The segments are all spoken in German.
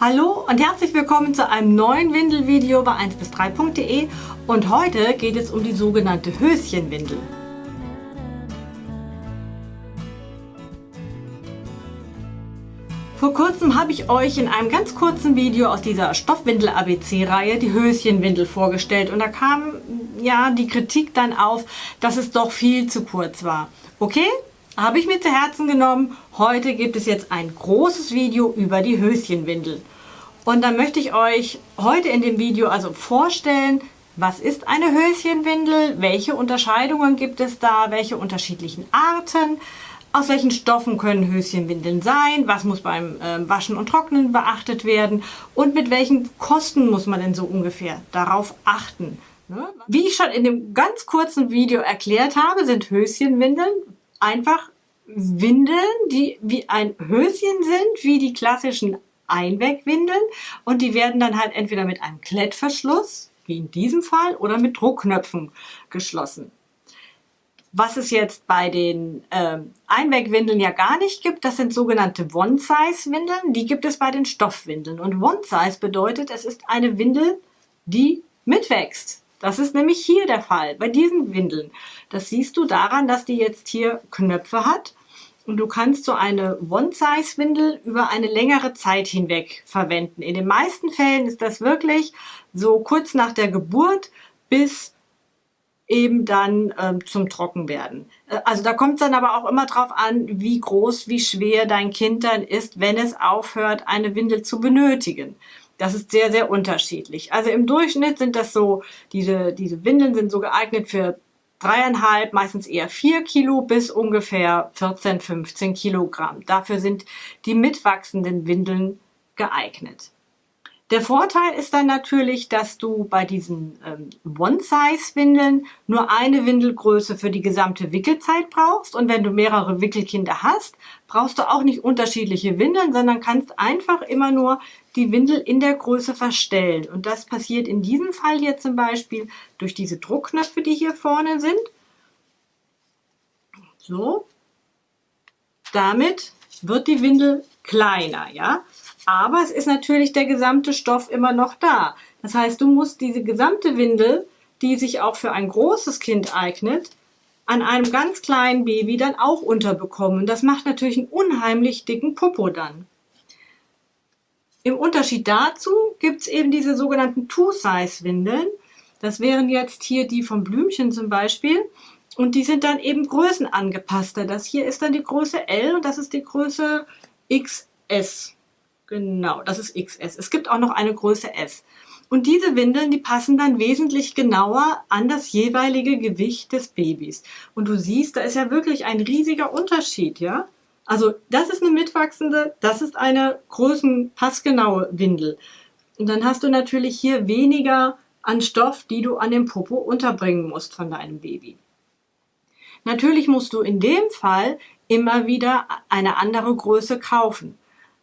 Hallo und herzlich willkommen zu einem neuen Windelvideo bei 1 bis 3.de und heute geht es um die sogenannte Höschenwindel. Vor kurzem habe ich euch in einem ganz kurzen Video aus dieser Stoffwindel-ABC-Reihe die Höschenwindel vorgestellt und da kam ja die Kritik dann auf, dass es doch viel zu kurz war. Okay, habe ich mir zu Herzen genommen. Heute gibt es jetzt ein großes Video über die Höschenwindel. Und dann möchte ich euch heute in dem Video also vorstellen, was ist eine Höschenwindel, welche Unterscheidungen gibt es da, welche unterschiedlichen Arten, aus welchen Stoffen können Höschenwindeln sein, was muss beim äh, Waschen und Trocknen beachtet werden und mit welchen Kosten muss man denn so ungefähr darauf achten. Ne? Wie ich schon in dem ganz kurzen Video erklärt habe, sind Höschenwindeln einfach Windeln, die wie ein Höschen sind, wie die klassischen Einwegwindeln und die werden dann halt entweder mit einem Klettverschluss, wie in diesem Fall, oder mit Druckknöpfen geschlossen. Was es jetzt bei den ähm, Einwegwindeln ja gar nicht gibt, das sind sogenannte One-Size-Windeln. Die gibt es bei den Stoffwindeln. Und One-Size bedeutet, es ist eine Windel, die mitwächst. Das ist nämlich hier der Fall, bei diesen Windeln. Das siehst du daran, dass die jetzt hier Knöpfe hat. Und du kannst so eine One-Size-Windel über eine längere Zeit hinweg verwenden. In den meisten Fällen ist das wirklich so kurz nach der Geburt bis eben dann ähm, zum Trockenwerden. Äh, also da kommt es dann aber auch immer drauf an, wie groß, wie schwer dein Kind dann ist, wenn es aufhört, eine Windel zu benötigen. Das ist sehr, sehr unterschiedlich. Also im Durchschnitt sind das so, diese, diese Windeln sind so geeignet für dreieinhalb, meistens eher vier Kilo bis ungefähr 14, 15 Kilogramm. Dafür sind die mitwachsenden Windeln geeignet. Der Vorteil ist dann natürlich, dass du bei diesen ähm, One-Size-Windeln nur eine Windelgröße für die gesamte Wickelzeit brauchst. Und wenn du mehrere Wickelkinder hast, brauchst du auch nicht unterschiedliche Windeln, sondern kannst einfach immer nur die Windel in der Größe verstellen. Und das passiert in diesem Fall hier zum Beispiel durch diese Druckknöpfe, die hier vorne sind. So. Damit wird die Windel kleiner, ja. Aber es ist natürlich der gesamte Stoff immer noch da. Das heißt, du musst diese gesamte Windel, die sich auch für ein großes Kind eignet, an einem ganz kleinen Baby dann auch unterbekommen. Das macht natürlich einen unheimlich dicken Popo dann. Im Unterschied dazu gibt es eben diese sogenannten Two-Size-Windeln. Das wären jetzt hier die vom Blümchen zum Beispiel. Und die sind dann eben größenangepasster. Das hier ist dann die Größe L und das ist die Größe XS. Genau, das ist XS. Es gibt auch noch eine Größe S. Und diese Windeln, die passen dann wesentlich genauer an das jeweilige Gewicht des Babys. Und du siehst, da ist ja wirklich ein riesiger Unterschied, ja? Also das ist eine mitwachsende, das ist eine größenpassgenaue Windel. Und dann hast du natürlich hier weniger an Stoff, die du an dem Popo unterbringen musst von deinem Baby. Natürlich musst du in dem Fall immer wieder eine andere Größe kaufen.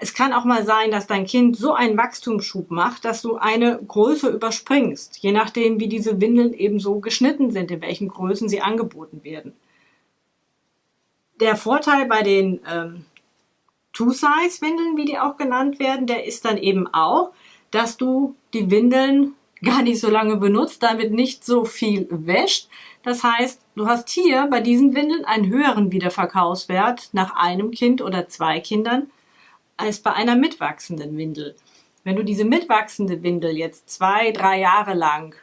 Es kann auch mal sein, dass dein Kind so einen Wachstumsschub macht, dass du eine Größe überspringst, je nachdem, wie diese Windeln eben so geschnitten sind, in welchen Größen sie angeboten werden. Der Vorteil bei den ähm, Two-Size-Windeln, wie die auch genannt werden, der ist dann eben auch, dass du die Windeln gar nicht so lange benutzt, damit nicht so viel wäscht. Das heißt, du hast hier bei diesen Windeln einen höheren Wiederverkaufswert nach einem Kind oder zwei Kindern als bei einer mitwachsenden Windel. Wenn du diese mitwachsende Windel jetzt zwei, drei Jahre lang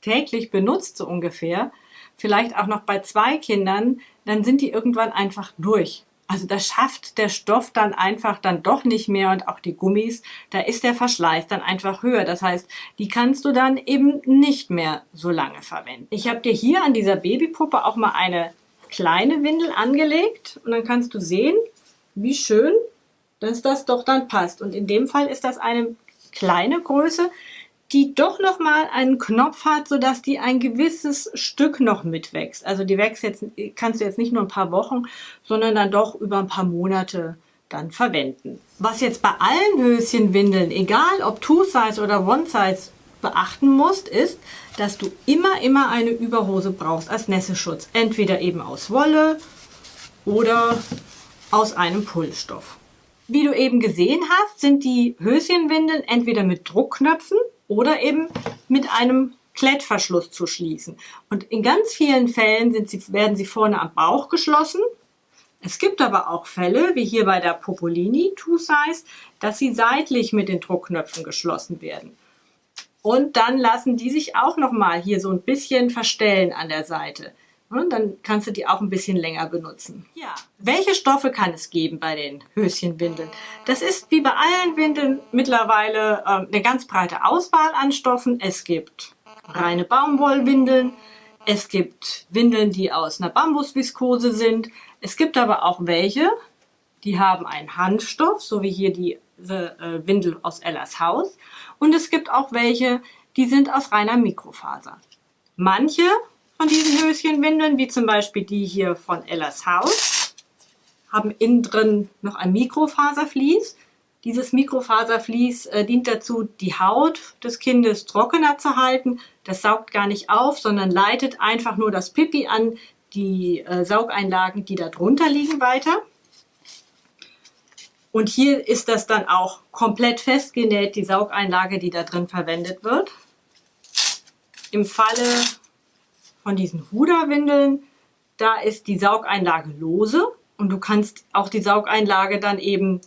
täglich benutzt, so ungefähr, vielleicht auch noch bei zwei Kindern, dann sind die irgendwann einfach durch. Also das schafft der Stoff dann einfach dann doch nicht mehr und auch die Gummis, da ist der Verschleiß dann einfach höher. Das heißt, die kannst du dann eben nicht mehr so lange verwenden. Ich habe dir hier an dieser Babypuppe auch mal eine kleine Windel angelegt und dann kannst du sehen, wie schön dass das doch dann passt. Und in dem Fall ist das eine kleine Größe, die doch noch mal einen Knopf hat, sodass die ein gewisses Stück noch mitwächst. Also die wächst jetzt, kannst du jetzt nicht nur ein paar Wochen, sondern dann doch über ein paar Monate dann verwenden. Was jetzt bei allen Höschenwindeln, egal ob Two-Size oder One-Size, beachten musst, ist, dass du immer, immer eine Überhose brauchst als Nässeschutz. Entweder eben aus Wolle oder aus einem Pullstoff. Wie du eben gesehen hast, sind die Höschenwindeln entweder mit Druckknöpfen oder eben mit einem Klettverschluss zu schließen. Und in ganz vielen Fällen sind sie, werden sie vorne am Bauch geschlossen. Es gibt aber auch Fälle, wie hier bei der Popolini Two Size, dass sie seitlich mit den Druckknöpfen geschlossen werden. Und dann lassen die sich auch nochmal hier so ein bisschen verstellen an der Seite. Und dann kannst du die auch ein bisschen länger benutzen. Ja. Welche Stoffe kann es geben bei den Höschenwindeln? Das ist wie bei allen Windeln mittlerweile äh, eine ganz breite Auswahl an Stoffen. Es gibt reine Baumwollwindeln, es gibt Windeln, die aus einer Bambusviskose sind. Es gibt aber auch welche, die haben einen Handstoff, so wie hier die äh, Windel aus Ellas Haus. Und es gibt auch welche, die sind aus reiner Mikrofaser. Manche von diesen Höschenwindeln, wie zum Beispiel die hier von Ellas Haus, haben innen drin noch ein Mikrofaservlies. Dieses Mikrofaservlies äh, dient dazu, die Haut des Kindes trockener zu halten. Das saugt gar nicht auf, sondern leitet einfach nur das Pipi an die äh, Saugeinlagen, die da drunter liegen, weiter. Und hier ist das dann auch komplett festgenäht, die Saugeinlage, die da drin verwendet wird. Im Falle von diesen Huda-Windeln, da ist die Saugeinlage lose und du kannst auch die Saugeinlage dann eben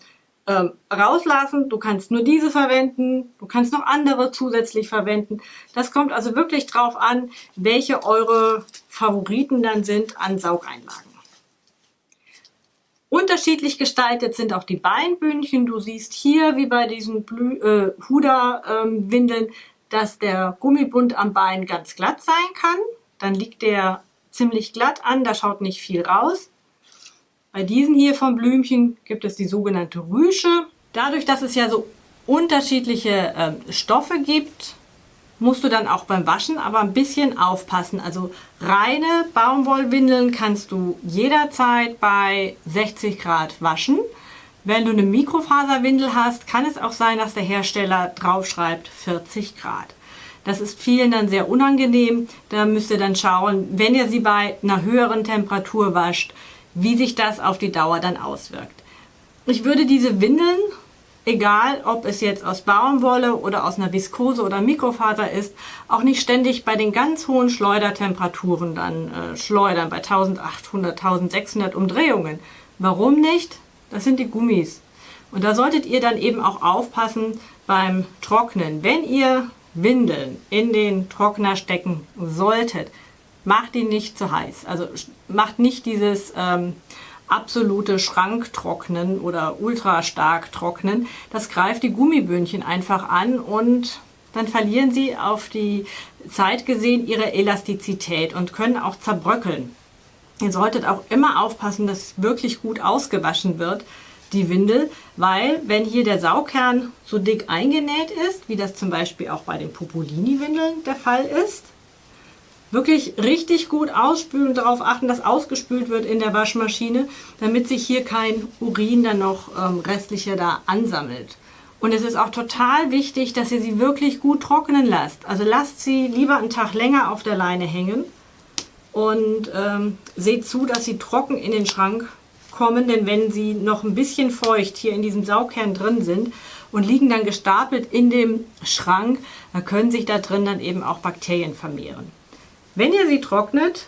ähm, rauslassen. Du kannst nur diese verwenden, du kannst noch andere zusätzlich verwenden. Das kommt also wirklich drauf an, welche eure Favoriten dann sind an Saugeinlagen. Unterschiedlich gestaltet sind auch die Beinbündchen. Du siehst hier, wie bei diesen äh, Huda-Windeln, ähm, dass der Gummibund am Bein ganz glatt sein kann. Dann liegt der ziemlich glatt an, da schaut nicht viel raus. Bei diesen hier vom Blümchen gibt es die sogenannte Rüsche. Dadurch, dass es ja so unterschiedliche äh, Stoffe gibt, musst du dann auch beim Waschen aber ein bisschen aufpassen. Also reine Baumwollwindeln kannst du jederzeit bei 60 Grad waschen. Wenn du eine Mikrofaserwindel hast, kann es auch sein, dass der Hersteller draufschreibt 40 Grad. Das ist vielen dann sehr unangenehm. Da müsst ihr dann schauen, wenn ihr sie bei einer höheren Temperatur wascht, wie sich das auf die Dauer dann auswirkt. Ich würde diese Windeln, egal ob es jetzt aus Baumwolle oder aus einer Viskose oder Mikrofaser ist, auch nicht ständig bei den ganz hohen Schleudertemperaturen dann äh, schleudern, bei 1800, 1600 Umdrehungen. Warum nicht? Das sind die Gummis. Und da solltet ihr dann eben auch aufpassen beim Trocknen. Wenn ihr Windeln in den Trockner stecken solltet, macht ihn nicht zu heiß. Also macht nicht dieses ähm, absolute Schranktrocknen oder ultra stark trocknen. Das greift die Gummibündchen einfach an und dann verlieren sie auf die Zeit gesehen ihre Elastizität und können auch zerbröckeln. Ihr solltet auch immer aufpassen, dass wirklich gut ausgewaschen wird, die Windel, weil wenn hier der Saugkern so dick eingenäht ist, wie das zum Beispiel auch bei den Popolini-Windeln der Fall ist, wirklich richtig gut ausspülen, darauf achten, dass ausgespült wird in der Waschmaschine, damit sich hier kein Urin dann noch ähm, restlicher da ansammelt. Und es ist auch total wichtig, dass ihr sie wirklich gut trocknen lasst. Also lasst sie lieber einen Tag länger auf der Leine hängen und ähm, seht zu, dass sie trocken in den Schrank kommen, denn wenn sie noch ein bisschen feucht hier in diesem Saugkern drin sind und liegen dann gestapelt in dem Schrank, dann können sich da drin dann eben auch Bakterien vermehren. Wenn ihr sie trocknet,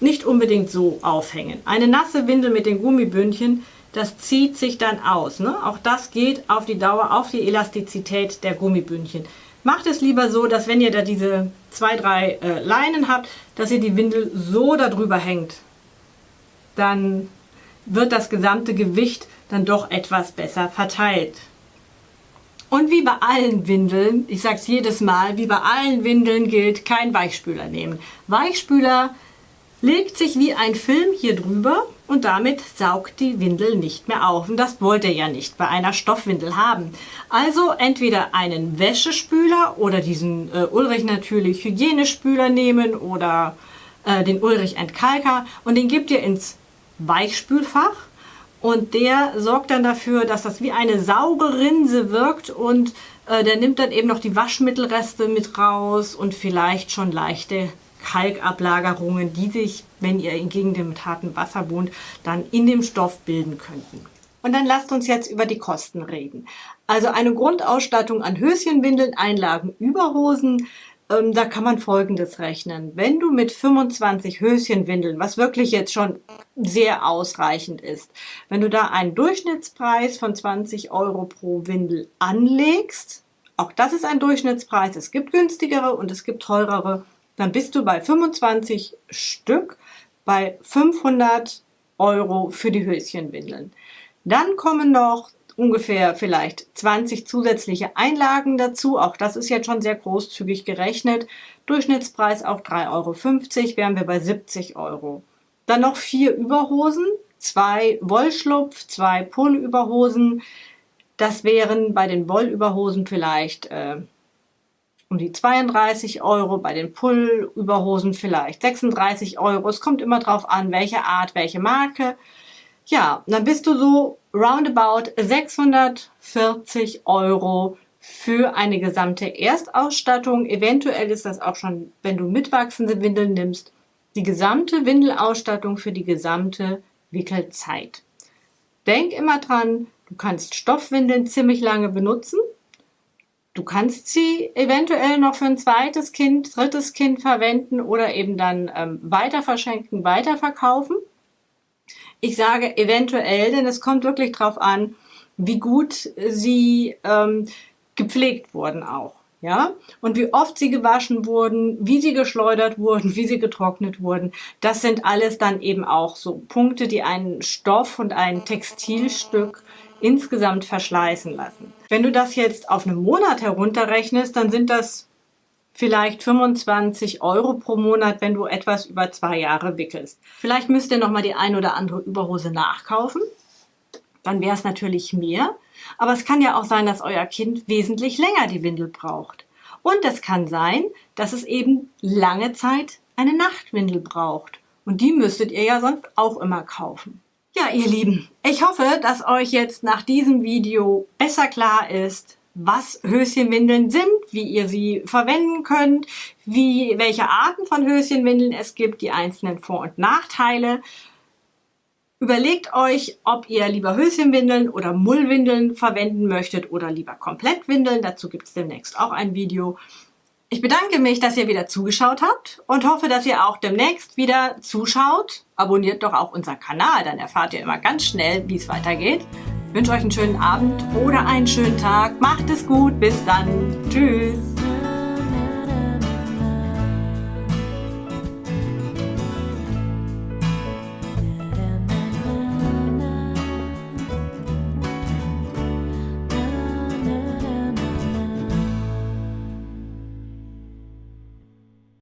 nicht unbedingt so aufhängen. Eine nasse Windel mit den Gummibündchen, das zieht sich dann aus. Ne? Auch das geht auf die Dauer, auf die Elastizität der Gummibündchen. Macht es lieber so, dass wenn ihr da diese zwei, drei äh, Leinen habt, dass ihr die Windel so darüber hängt. Dann wird das gesamte Gewicht dann doch etwas besser verteilt. Und wie bei allen Windeln, ich sage es jedes Mal, wie bei allen Windeln gilt, kein Weichspüler nehmen. Weichspüler legt sich wie ein Film hier drüber und damit saugt die Windel nicht mehr auf. Und das wollt ihr ja nicht bei einer Stoffwindel haben. Also entweder einen Wäschespüler oder diesen äh, Ulrich natürlich Hygienespüler nehmen oder äh, den Ulrich Entkalker und den gebt ihr ins Weichspülfach und der sorgt dann dafür, dass das wie eine Saugerinse wirkt und äh, der nimmt dann eben noch die Waschmittelreste mit raus und vielleicht schon leichte Kalkablagerungen, die sich, wenn ihr in Gegenden mit hartem Wasser wohnt, dann in dem Stoff bilden könnten. Und dann lasst uns jetzt über die Kosten reden. Also eine Grundausstattung an Höschenwindeln, Einlagen, Überhosen, ähm, da kann man Folgendes rechnen. Wenn du mit 25 Höschenwindeln, was wirklich jetzt schon sehr ausreichend ist, wenn du da einen Durchschnittspreis von 20 Euro pro Windel anlegst, auch das ist ein Durchschnittspreis, es gibt günstigere und es gibt teurere, dann bist du bei 25 Stück bei 500 Euro für die Höschenwindeln. Dann kommen noch ungefähr vielleicht 20 zusätzliche Einlagen dazu. Auch das ist jetzt schon sehr großzügig gerechnet. Durchschnittspreis auch 3,50 Euro, wären wir bei 70 Euro. Dann noch vier Überhosen, zwei Wollschlupf, zwei Pullüberhosen. Das wären bei den Wollüberhosen vielleicht äh, um die 32 Euro, bei den Pullüberhosen vielleicht 36 Euro. Es kommt immer drauf an, welche Art, welche Marke. Ja, dann bist du so roundabout 640 Euro für eine gesamte Erstausstattung. Eventuell ist das auch schon, wenn du mitwachsende Windeln nimmst, die gesamte Windelausstattung für die gesamte Wickelzeit. Denk immer dran, du kannst Stoffwindeln ziemlich lange benutzen. Du kannst sie eventuell noch für ein zweites Kind, drittes Kind verwenden oder eben dann ähm, weiter verschenken, weiterverkaufen. Ich sage eventuell, denn es kommt wirklich darauf an, wie gut sie ähm, gepflegt wurden auch. Ja, und wie oft sie gewaschen wurden, wie sie geschleudert wurden, wie sie getrocknet wurden, das sind alles dann eben auch so Punkte, die einen Stoff und ein Textilstück insgesamt verschleißen lassen. Wenn du das jetzt auf einen Monat herunterrechnest, dann sind das vielleicht 25 Euro pro Monat, wenn du etwas über zwei Jahre wickelst. Vielleicht müsst ihr nochmal die ein oder andere Überhose nachkaufen. Dann wäre es natürlich mehr. Aber es kann ja auch sein, dass euer Kind wesentlich länger die Windel braucht. Und es kann sein, dass es eben lange Zeit eine Nachtwindel braucht. Und die müsstet ihr ja sonst auch immer kaufen. Ja, ihr Lieben, ich hoffe, dass euch jetzt nach diesem Video besser klar ist, was Höschenwindeln sind, wie ihr sie verwenden könnt, wie, welche Arten von Höschenwindeln es gibt, die einzelnen Vor- und Nachteile. Überlegt euch, ob ihr lieber Höschenwindeln oder Mullwindeln verwenden möchtet oder lieber Komplettwindeln. Dazu gibt es demnächst auch ein Video. Ich bedanke mich, dass ihr wieder zugeschaut habt und hoffe, dass ihr auch demnächst wieder zuschaut. Abonniert doch auch unseren Kanal, dann erfahrt ihr immer ganz schnell, wie es weitergeht wünsche euch einen schönen Abend oder einen schönen Tag. Macht es gut. Bis dann. Tschüss.